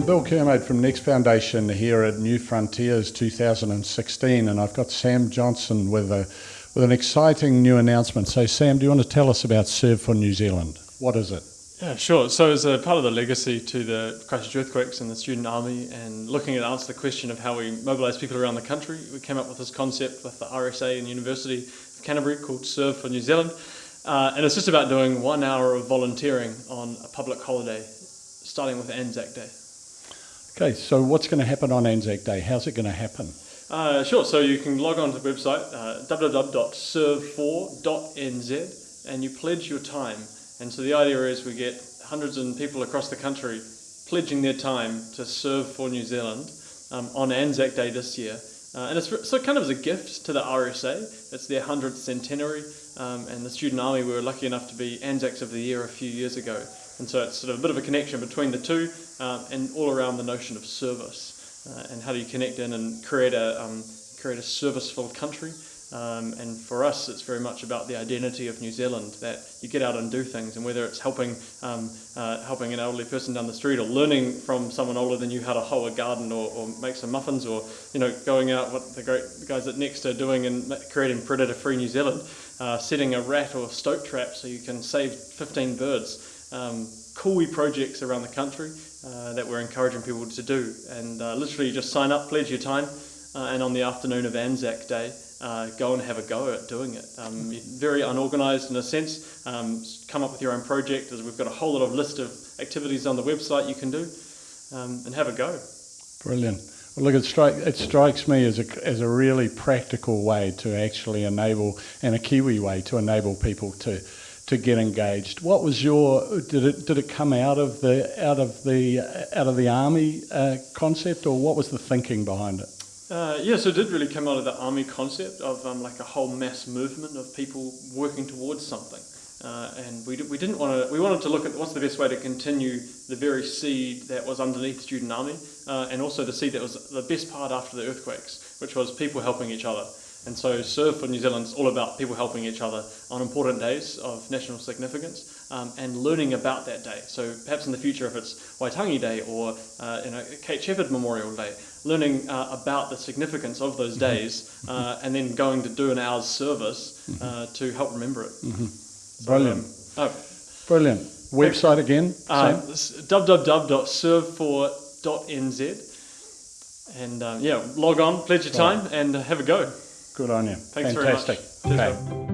I'm Bill Kermode from Next Foundation here at New Frontiers 2016, and I've got Sam Johnson with a with an exciting new announcement. So, Sam, do you want to tell us about Serve for New Zealand? What is it? Yeah, sure. So, as a part of the legacy to the Christchurch earthquakes and the student army, and looking at answer the question of how we mobilise people around the country, we came up with this concept with the RSA and University of Canterbury called Serve for New Zealand. Uh, and it's just about doing one hour of volunteering on a public holiday, starting with Anzac Day. Okay, so what's going to happen on Anzac Day? How's it going to happen? Uh, sure, so you can log on to the website uh, www.serve4.nz and you pledge your time. And so the idea is we get hundreds of people across the country pledging their time to serve for New Zealand um, on Anzac Day this year. Uh, and it's so kind of as a gift to the RSA. It's their 100th centenary, um, and the Student Army we were lucky enough to be Anzacs of the Year a few years ago. And so it's sort of a bit of a connection between the two um, and all around the notion of service. Uh, and how do you connect in and create a, um, create a service-filled country. Um, and for us, it's very much about the identity of New Zealand that you get out and do things, and whether it's helping um, uh, helping an elderly person down the street, or learning from someone older than you how to hoe a garden, or, or make some muffins, or you know going out what the great guys at Next are doing and creating predator-free New Zealand, uh, setting a rat or stoat trap so you can save 15 birds. Um, cool projects around the country uh, that we're encouraging people to do. And uh, literally just sign up, pledge your time, uh, and on the afternoon of Anzac Day, uh, go and have a go at doing it. Um, very unorganised in a sense. Um, come up with your own project, as we've got a whole lot of list of activities on the website you can do, um, and have a go. Brilliant. Well, look, it, strike, it strikes me as a, as a really practical way to actually enable, and a Kiwi way to enable people to to get engaged. What was your did it did it come out of the out of the out of the army uh, concept, or what was the thinking behind it? Uh, so it did really come out of the army concept of um, like a whole mass movement of people working towards something. Uh, and we, we didn't want to, we wanted to look at what's the best way to continue the very seed that was underneath Student Army, uh, and also the seed that was the best part after the earthquakes, which was people helping each other. And so Serve for New Zealand is all about people helping each other on important days of national significance um, and learning about that day. So perhaps in the future if it's Waitangi Day or uh, you know, Kate Sheppard Memorial Day, learning uh, about the significance of those mm-hmm. days uh, and then going to do an hour's service uh, mm-hmm. to help remember it. Mm-hmm. Brilliant. So, um, oh. Brilliant. Website again? Uh, www.serve4.nz and um, yeah, log on, pledge your time, and uh, have a go. Good on you. Thanks Fantastic. very much. Okay.